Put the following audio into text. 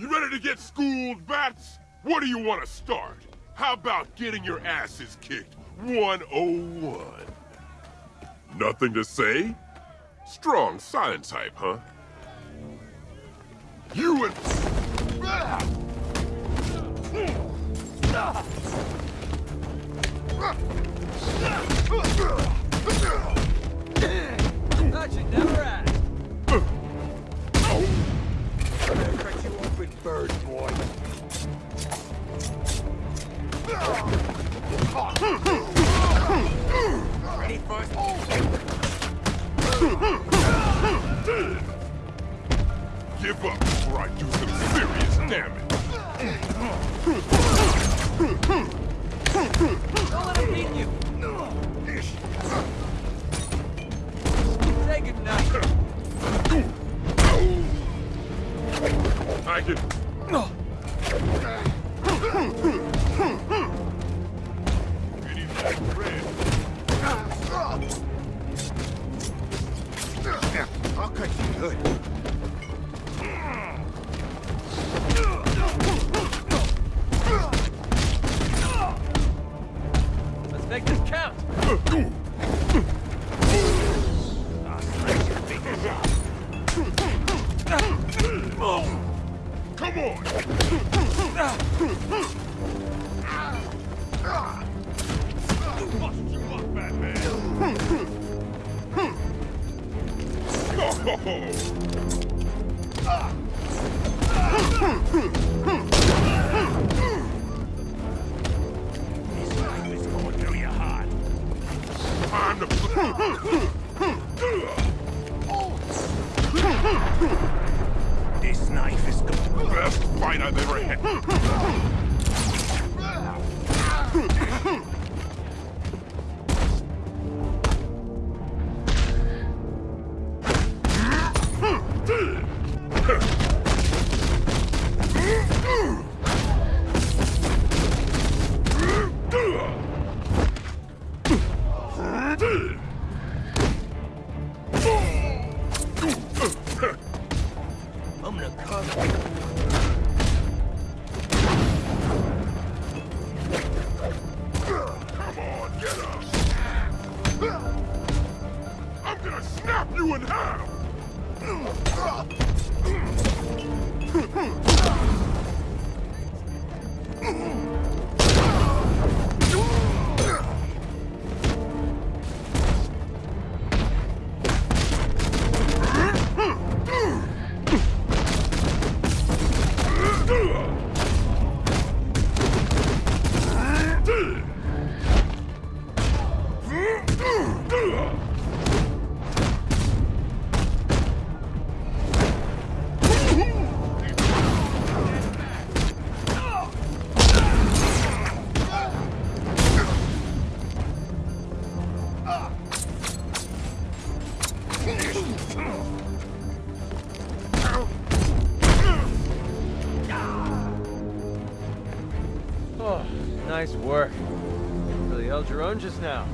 You ready to get schooled, bats? What do you want to start? How about getting your asses kicked 101? Nothing to say? Strong science type, huh? You and... Thought Ready for Give up before I do some serious damage. Don't let him beat you. Say goodnight. I can... Any that red. I'll cut you good. Let's make this count. Come on! This knife is going... Best fight I've ever had. I'm gonna cut... Snap you in half! Oh, nice work. Really held your own just now.